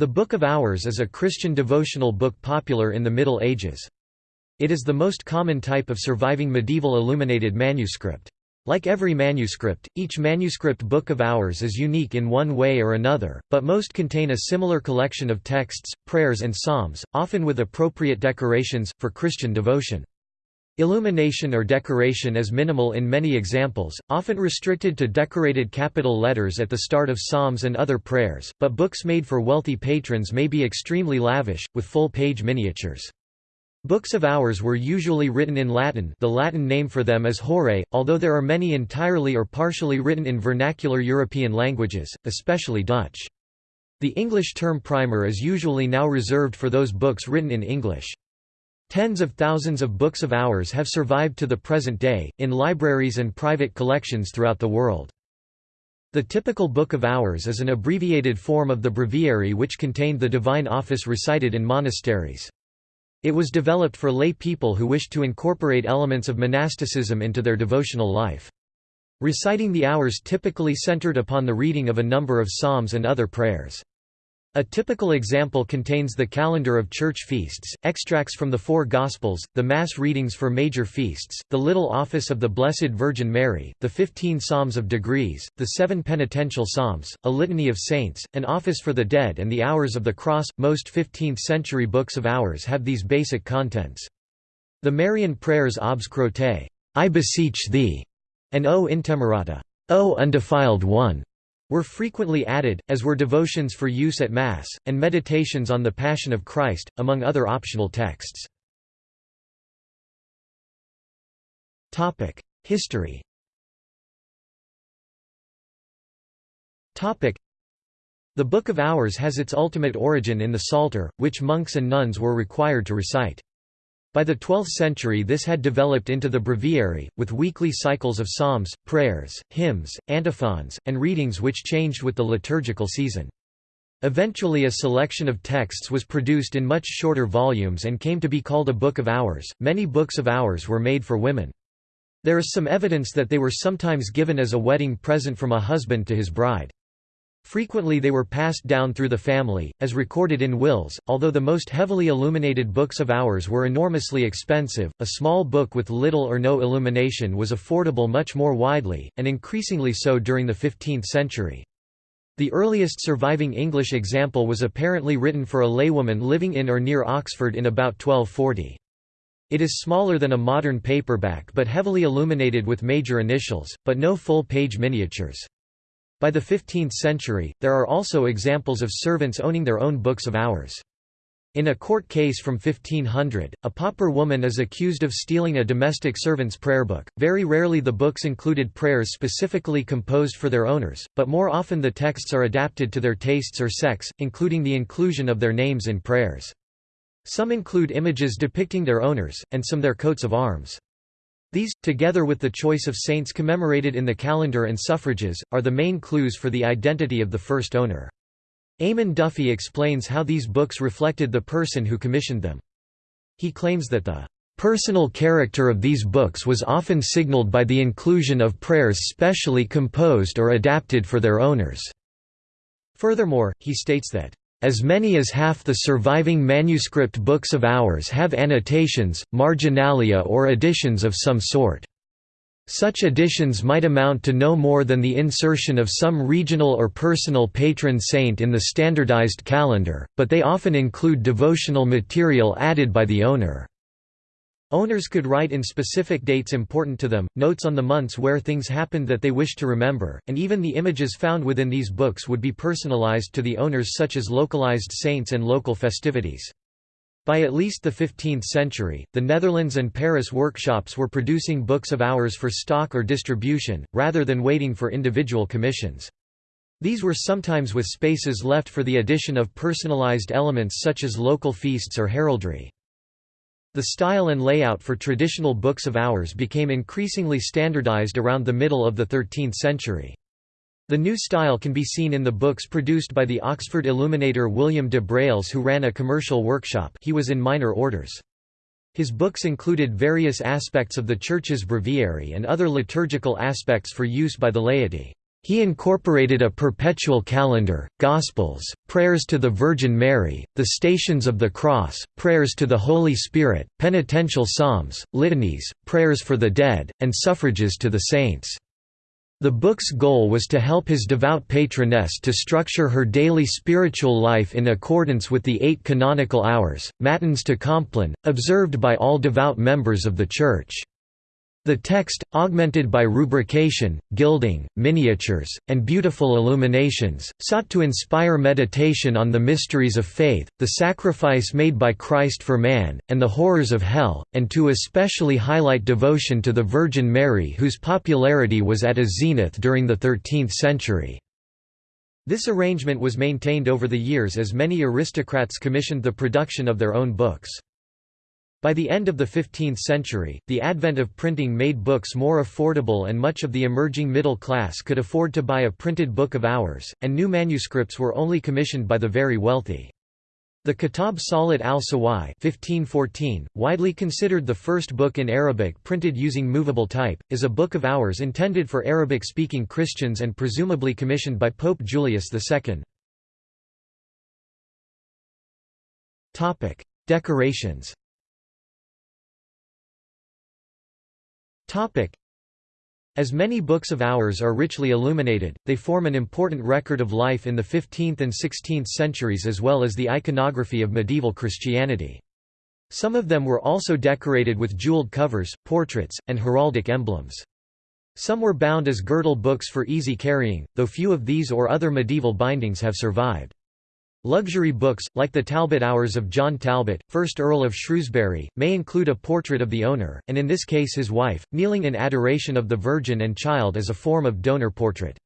The Book of Hours is a Christian devotional book popular in the Middle Ages. It is the most common type of surviving medieval illuminated manuscript. Like every manuscript, each manuscript Book of Hours is unique in one way or another, but most contain a similar collection of texts, prayers and psalms, often with appropriate decorations, for Christian devotion. Illumination or decoration is minimal in many examples, often restricted to decorated capital letters at the start of psalms and other prayers, but books made for wealthy patrons may be extremely lavish, with full-page miniatures. Books of Hours were usually written in Latin the Latin name for them is Horae, although there are many entirely or partially written in vernacular European languages, especially Dutch. The English term primer is usually now reserved for those books written in English. Tens of thousands of books of hours have survived to the present day, in libraries and private collections throughout the world. The typical Book of Hours is an abbreviated form of the breviary which contained the divine office recited in monasteries. It was developed for lay people who wished to incorporate elements of monasticism into their devotional life. Reciting the hours typically centered upon the reading of a number of psalms and other prayers. A typical example contains the calendar of church feasts, extracts from the four Gospels, the Mass readings for major feasts, the Little Office of the Blessed Virgin Mary, the fifteen Psalms of Degrees, the seven penitential psalms, a litany of saints, an office for the dead and the Hours of the Cross. Most 15th-century books of hours have these basic contents. The Marian prayers Obsecro te, I beseech thee, and O Intemerata, O undefiled one, were frequently added, as were devotions for use at Mass, and meditations on the Passion of Christ, among other optional texts. History The Book of Hours has its ultimate origin in the Psalter, which monks and nuns were required to recite. By the 12th century this had developed into the breviary, with weekly cycles of psalms, prayers, hymns, antiphons, and readings which changed with the liturgical season. Eventually a selection of texts was produced in much shorter volumes and came to be called a Book of Hours. Many books of hours were made for women. There is some evidence that they were sometimes given as a wedding present from a husband to his bride. Frequently they were passed down through the family, as recorded in wills. Although the most heavily illuminated books of hours were enormously expensive, a small book with little or no illumination was affordable much more widely, and increasingly so during the 15th century. The earliest surviving English example was apparently written for a laywoman living in or near Oxford in about 1240. It is smaller than a modern paperback but heavily illuminated with major initials, but no full-page miniatures. By the 15th century, there are also examples of servants owning their own books of hours. In a court case from 1500, a pauper woman is accused of stealing a domestic servant's prayer book. Very rarely the books included prayers specifically composed for their owners, but more often the texts are adapted to their tastes or sex, including the inclusion of their names in prayers. Some include images depicting their owners, and some their coats of arms. These, together with the choice of saints commemorated in the calendar and suffrages, are the main clues for the identity of the first owner. Eamon Duffy explains how these books reflected the person who commissioned them. He claims that the personal character of these books was often signaled by the inclusion of prayers specially composed or adapted for their owners. Furthermore, he states that as many as half the surviving manuscript books of hours have annotations, marginalia or additions of some sort. Such additions might amount to no more than the insertion of some regional or personal patron saint in the standardized calendar, but they often include devotional material added by the owner. Owners could write in specific dates important to them, notes on the months where things happened that they wished to remember, and even the images found within these books would be personalized to the owners such as localized saints and local festivities. By at least the 15th century, the Netherlands and Paris workshops were producing books of hours for stock or distribution, rather than waiting for individual commissions. These were sometimes with spaces left for the addition of personalized elements such as local feasts or heraldry. The style and layout for traditional books of hours became increasingly standardized around the middle of the 13th century. The new style can be seen in the books produced by the Oxford illuminator William de Brailes who ran a commercial workshop he was in minor orders. His books included various aspects of the Church's breviary and other liturgical aspects for use by the laity. He incorporated a perpetual calendar, Gospels, prayers to the Virgin Mary, the Stations of the Cross, prayers to the Holy Spirit, penitential psalms, litanies, prayers for the dead, and suffrages to the saints. The book's goal was to help his devout patroness to structure her daily spiritual life in accordance with the eight canonical hours, matins to Compline, observed by all devout members of the Church. The text, augmented by rubrication, gilding, miniatures, and beautiful illuminations, sought to inspire meditation on the mysteries of faith, the sacrifice made by Christ for man, and the horrors of hell, and to especially highlight devotion to the Virgin Mary whose popularity was at a zenith during the 13th century. This arrangement was maintained over the years as many aristocrats commissioned the production of their own books. By the end of the 15th century, the advent of printing made books more affordable and much of the emerging middle class could afford to buy a printed book of hours, and new manuscripts were only commissioned by the very wealthy. The Kitab Salat al-Sawai widely considered the first book in Arabic printed using movable type, is a book of hours intended for Arabic-speaking Christians and presumably commissioned by Pope Julius II. Decorations As many books of hours are richly illuminated, they form an important record of life in the 15th and 16th centuries as well as the iconography of medieval Christianity. Some of them were also decorated with jeweled covers, portraits, and heraldic emblems. Some were bound as girdle books for easy carrying, though few of these or other medieval bindings have survived. Luxury books, like the Talbot Hours of John Talbot, 1st Earl of Shrewsbury, may include a portrait of the owner, and in this case his wife, kneeling in adoration of the Virgin and Child as a form of donor portrait.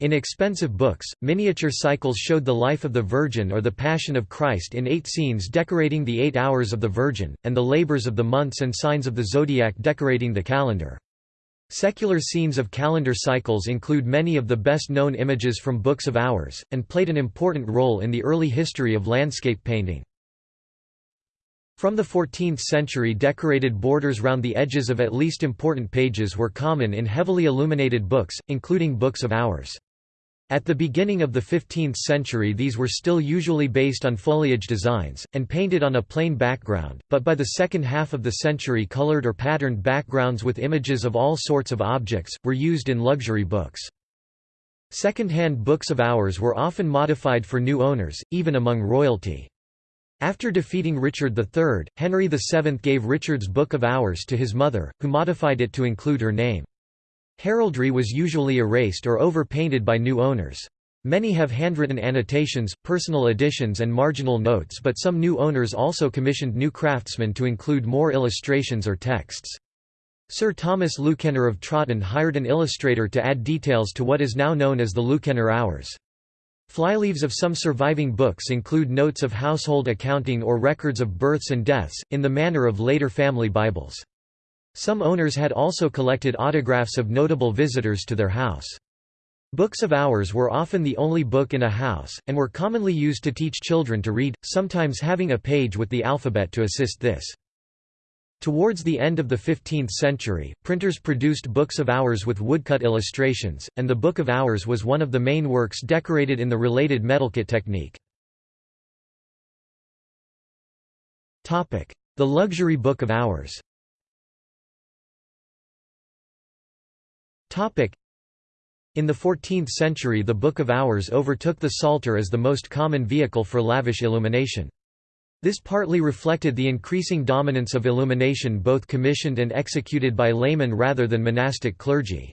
In expensive books, miniature cycles showed the life of the Virgin or the Passion of Christ in eight scenes decorating the eight hours of the Virgin, and the labors of the months and signs of the zodiac decorating the calendar. Secular scenes of calendar cycles include many of the best-known images from books of hours, and played an important role in the early history of landscape painting. From the 14th century decorated borders round the edges of at least important pages were common in heavily illuminated books, including books of hours. At the beginning of the 15th century these were still usually based on foliage designs, and painted on a plain background, but by the second half of the century colored or patterned backgrounds with images of all sorts of objects, were used in luxury books. Second-hand books of hours were often modified for new owners, even among royalty. After defeating Richard III, Henry VII gave Richard's Book of Hours to his mother, who modified it to include her name. Heraldry was usually erased or overpainted by new owners. Many have handwritten annotations, personal additions and marginal notes but some new owners also commissioned new craftsmen to include more illustrations or texts. Sir Thomas Lewknor of Trotton hired an illustrator to add details to what is now known as the Lewknor Hours. Flyleaves of some surviving books include notes of household accounting or records of births and deaths, in the manner of later family Bibles. Some owners had also collected autographs of notable visitors to their house. Books of hours were often the only book in a house, and were commonly used to teach children to read, sometimes having a page with the alphabet to assist this. Towards the end of the 15th century, printers produced books of hours with woodcut illustrations, and the Book of Hours was one of the main works decorated in the related metalcut technique. The luxury Book of Hours In the 14th century the Book of Hours overtook the Psalter as the most common vehicle for lavish illumination. This partly reflected the increasing dominance of illumination both commissioned and executed by laymen rather than monastic clergy.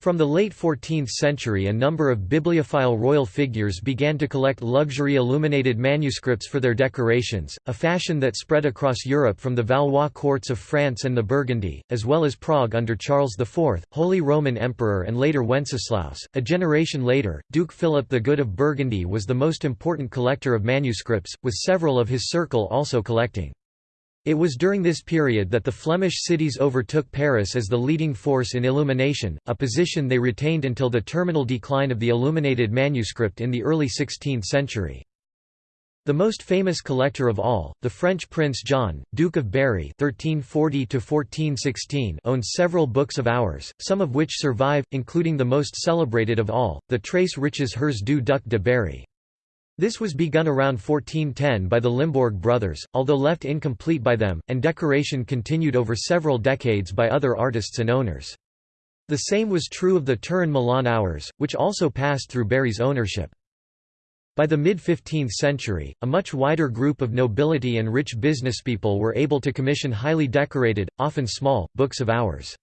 From the late 14th century a number of bibliophile royal figures began to collect luxury illuminated manuscripts for their decorations, a fashion that spread across Europe from the Valois courts of France and the Burgundy, as well as Prague under Charles IV, Holy Roman Emperor and later Wenceslaus. A generation later, Duke Philip the Good of Burgundy was the most important collector of manuscripts, with several of his circle also collecting. It was during this period that the Flemish cities overtook Paris as the leading force in illumination, a position they retained until the terminal decline of the illuminated manuscript in the early 16th century. The most famous collector of all, the French Prince John, Duke of Berry (1340–1416), owns several books of hours, some of which survive, including the most celebrated of all, the Très Riches Heures du Duc de Berry. This was begun around 1410 by the Limbourg brothers, although left incomplete by them, and decoration continued over several decades by other artists and owners. The same was true of the Turin Milan hours, which also passed through Berry's ownership. By the mid-15th century, a much wider group of nobility and rich businesspeople were able to commission highly decorated, often small, books of hours.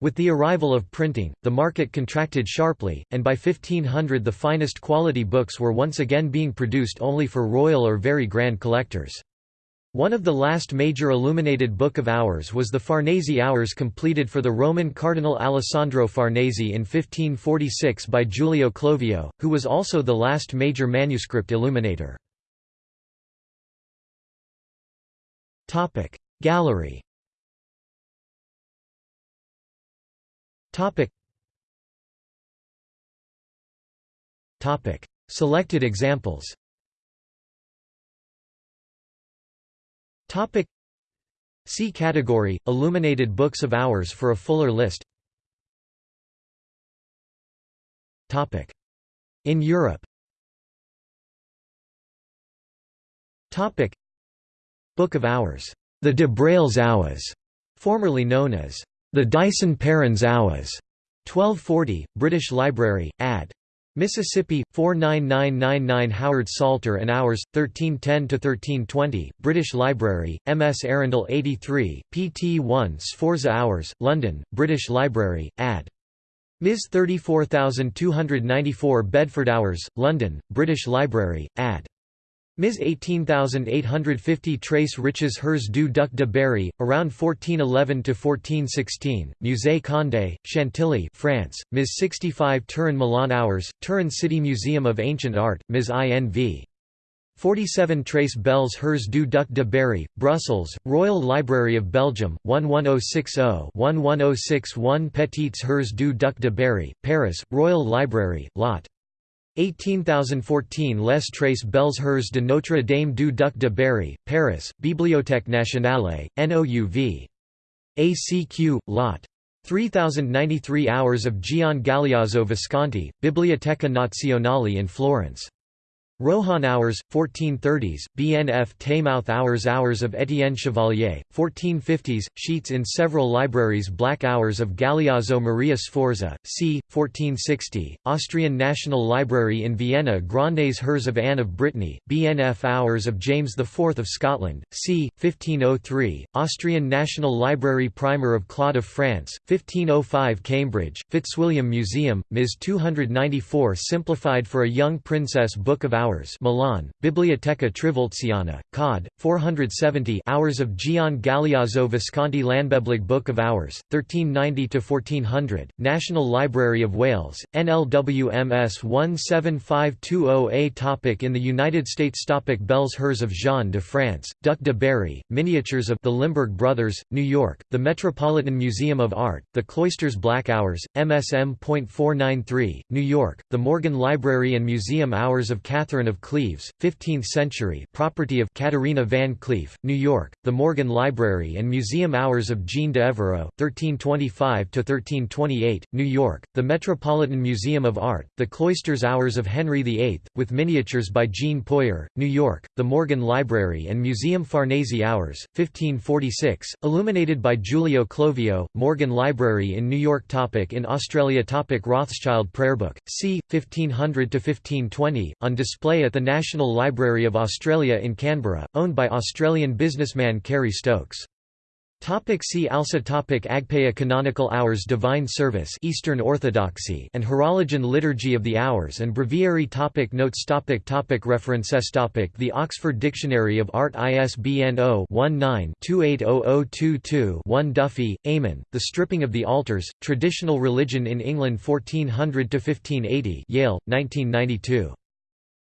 With the arrival of printing, the market contracted sharply, and by 1500 the finest quality books were once again being produced only for royal or very grand collectors. One of the last major illuminated Book of Hours was the Farnese Hours completed for the Roman Cardinal Alessandro Farnese in 1546 by Giulio Clovio, who was also the last major manuscript illuminator. Gallery Selected examples Topic See category Illuminated books of hours for a fuller list. Topic In Europe. Topic Book of Hours. The de Brailes Hours, formerly known as the Dyson Perrins Hours. 1240, British Library, Add. Mississippi 49999 Howard Psalter and Hours 1310–1320, British Library MS Arundel 83 PT 1 Sforza Hours London British Library Add Ms 34294 Bedford Hours London British Library Add Ms 18850 Très Riches Heures du Duc de Berry, around 1411–1416, Musée Condé, Chantilly France, Ms 65 Turin Milan Hours, Turin City Museum of Ancient Art, Ms INV. 47 Très Belles Heures du Duc de Berry, Brussels, Royal Library of Belgium, 11060-11061 Petites Heures du Duc de Berry, Paris, Royal Library, Lot. 18014 Les Traces Belles Heures de Notre Dame du Duc de Berry, Paris, Bibliothèque Nationale, NOUV. ACQ, Lot. 3093 Hours of Gian Galeazzo Visconti, Biblioteca Nazionale in Florence. Rohan Hours, 1430s, BNF Taymouth Hours Hours of Étienne Chevalier, 1450s, sheets in several libraries Black Hours of Galeazzo Maria Sforza, c. 1460, Austrian National Library in Vienna Grandes Heures of Anne of Brittany, BNF Hours of James IV of Scotland, c. 1503, Austrian National Library Primer of Claude of France, 1505 Cambridge, Fitzwilliam Museum, Ms. 294 Simplified for a Young Princess Book of Hours Hours Milan, Biblioteca Trivulziana, Cod. 470 Hours of Gian Galeazzo Visconti Llanbeblig Book of Hours, 1390–1400, National Library of Wales, NLWMS 17520A Topic In the United States Topic Belles Heures of Jean de France, Duc de Berry, Miniatures of the Limburg Brothers, New York, the Metropolitan Museum of Art, the Cloisters Black Hours, MSM.493, New York, the Morgan Library and Museum Hours of Catherine Catherine of Cleves, 15th century property of Caterina van Cleef, New York, the Morgan Library and Museum Hours of Jean d'Evreux, 1325–1328, New York, the Metropolitan Museum of Art, the Cloisters Hours of Henry VIII, with miniatures by Jean Poyer, New York, the Morgan Library and Museum Farnese Hours, 1546, illuminated by Giulio Clovio, Morgan Library in New York topic In Australia topic Rothschild Prayerbook, c. 1500–1520, on display at the National Library of Australia in Canberra, owned by Australian businessman Kerry Stokes. Topic see also topic Agpeya Canonical Hours Divine Service Eastern Orthodoxy and Horologion Liturgy of the Hours and Breviary topic Notes topic topic References topic The Oxford Dictionary of Art ISBN 0-19-280022-1 Duffy, Eamon, The Stripping of the Altars, Traditional Religion in England 1400–1580 Yale, 1992.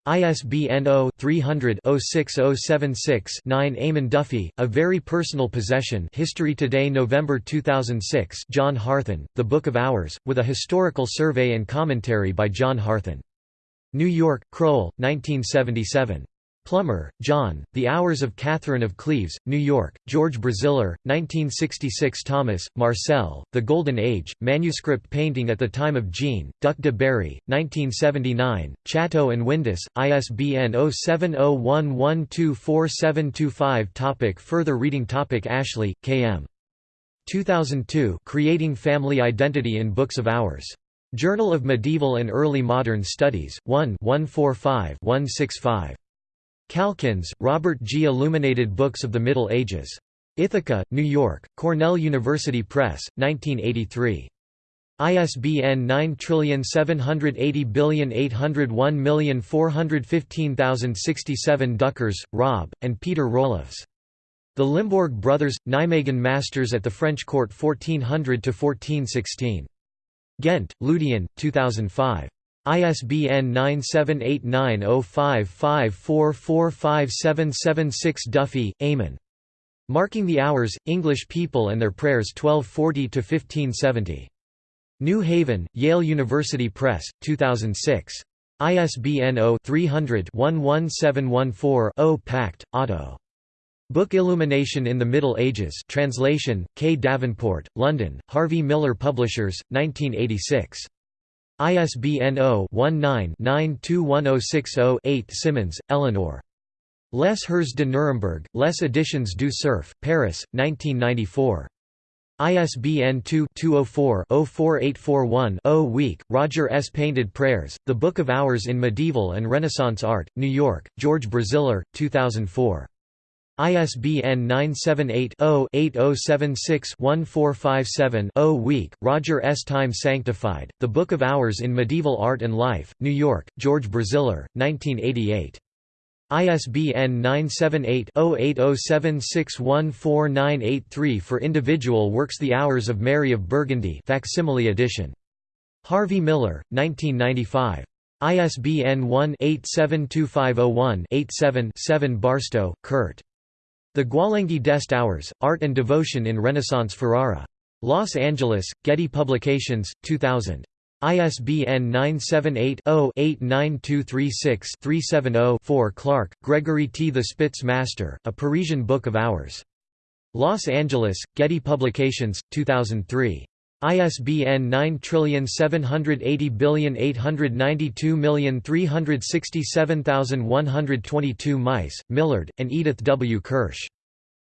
ISBN 0-300-06076-9 Eamon Duffy, A Very Personal Possession History Today November 2006 John Harthan, The Book of Hours, with a historical survey and commentary by John Harthan. New York, Crowell, 1977. Plummer, John, The Hours of Catherine of Cleves, New York, George Braziller, 1966 Thomas, Marcel, The Golden Age, Manuscript Painting at the Time of Jean, Duc de Berry, 1979, Chatto and Windus, ISBN 0701124725 Topic Further reading Topic Ashley, K.M. 2002 Creating Family Identity in Books of Hours. Journal of Medieval and Early Modern Studies, 1 145 165. Calkins, Robert G. Illuminated Books of the Middle Ages. Ithaca, New York, Cornell University Press, 1983. ISBN 9780801415067 Duckers, Rob, and Peter Roelofs. The Limbourg Brothers, Nijmegen Masters at the French Court 1400–1416. Ghent, Ludion, 2005. ISBN 9789055445776 Duffy, Eamon. Marking the Hours, English People and Their Prayers 1240–1570. New Haven, Yale University Press, 2006. ISBN 0-300-11714-0 Pacht, Otto. Book Illumination in the Middle Ages translation, K. Davenport, London, Harvey Miller Publishers, 1986. ISBN 0-19-921060-8 Simmons, Eleanor. Les Heures de Nuremberg, Les Editions du Cerf, Paris, 1994. ISBN 2-204-04841-0 Wieck, Roger S. Painted Prayers, The Book of Hours in Medieval and Renaissance Art, New York, George Braziller, 2004. ISBN 978-0-8076-1457-0 Wieck, Roger S. Time Sanctified, The Book of Hours in Medieval Art and Life, New York, George Braziller, 1988. ISBN 978-0-8076149983 For individual works The Hours of Mary of Burgundy facsimile edition. Harvey Miller, 1995. ISBN 1-872501-87-7 Barstow, Kurt. The Gualenghi-d'Este Hours, Art and Devotion in Renaissance Ferrara. Los Angeles, Getty Publications, 2000. ISBN 978-0-89236-370-4 Clark, Gregory T. The Spitz Master, A Parisian Book of Hours. Los Angeles, Getty Publications, 2003. ISBN 9780892367122 Meiss, Millard, and Edith W. Kirsch.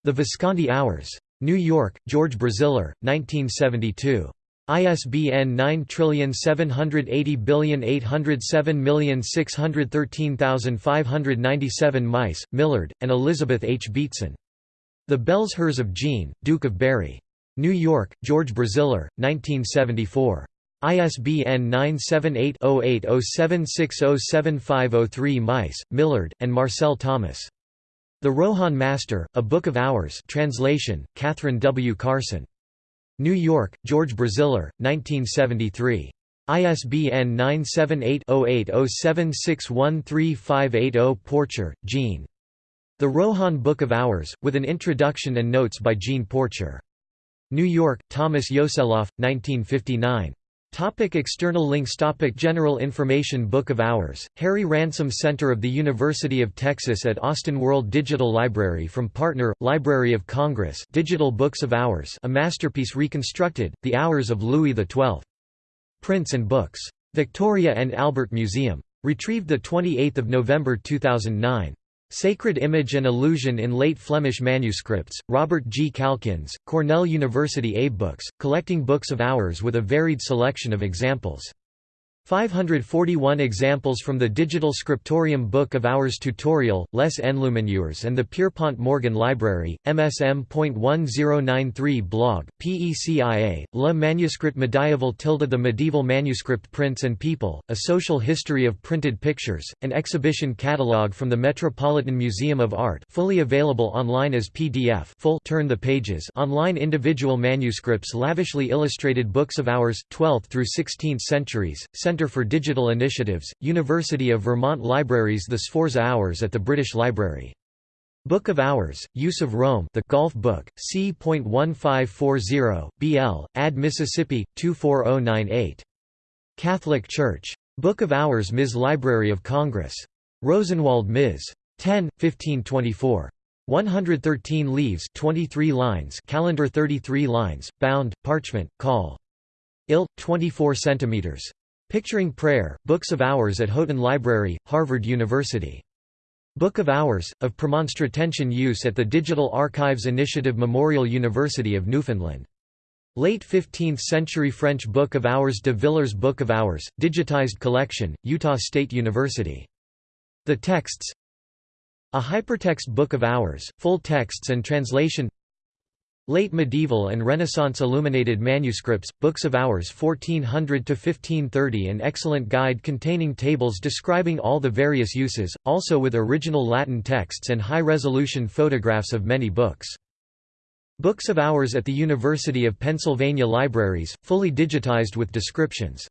The Visconti Hours. New York, George Braziller, 1972. ISBN 9780807613597 Meiss, Millard, and Elizabeth H. Beatson. The Belles Heures of Jean, Duke of Berry. New York, George Braziller, 1974. ISBN 978-0807607503 Meiss, Millard, and Marcel Thomas. The Rohan Master, A Book of Hours translation, Catherine W. Carson. New York, George Braziller, 1973. ISBN 978-0807613580 Porcher, Jean. The Rohan Book of Hours, with an introduction and notes by Jean Porcher. New York, Thomas Yoseloff, 1959. Topic external links Topic General information Book of Hours, Harry Ransom Center of the University of Texas at Austin World Digital Library from Partner, Library of Congress Digital Books of Hours a masterpiece reconstructed, The Hours of Louis XII. Prints and Books. Victoria and Albert Museum. Retrieved 28 November 2009. Sacred Image and Illusion in Late Flemish Manuscripts, Robert G. Calkins, Cornell University Abe Books, collecting books of hours with a varied selection of examples. 541 examples from the Digital Scriptorium Book of Hours tutorial, Les Enluminures and the Pierpont Morgan Library, MSM.1093 blog, PECIA, Le Manuscrit Medieval tilde The Medieval Manuscript Prints and People, A Social History of Printed Pictures, an exhibition catalogue from the Metropolitan Museum of Art fully available online as PDF full turn the pages online individual manuscripts lavishly illustrated books of hours, 12th through 16th centuries, Centre for Digital Initiatives, University of Vermont Libraries The Sforza Hours at the British Library. Book of Hours, Use of Rome The Golf Book, C.1540, BL, Ad Mississippi, 24098. Catholic Church. Book of Hours Ms. Library of Congress. Rosenwald Ms. 10, 1524. 113 leaves 23 lines calendar 33 lines, bound, parchment, call. Ill, 24 cm. Picturing Prayer, Books of Hours at Houghton Library, Harvard University. Book of Hours, of Premonstratensian use at the Digital Archives Initiative Memorial University of Newfoundland. Late 15th century French Book of Hours de Villers Book of Hours, digitized collection, Utah State University. The texts A hypertext Book of Hours, full texts and translation Late medieval and Renaissance illuminated manuscripts, Books of Hours 1400–1530 An excellent guide containing tables describing all the various uses, also with original Latin texts and high-resolution photographs of many books. Books of Hours at the University of Pennsylvania Libraries, fully digitized with descriptions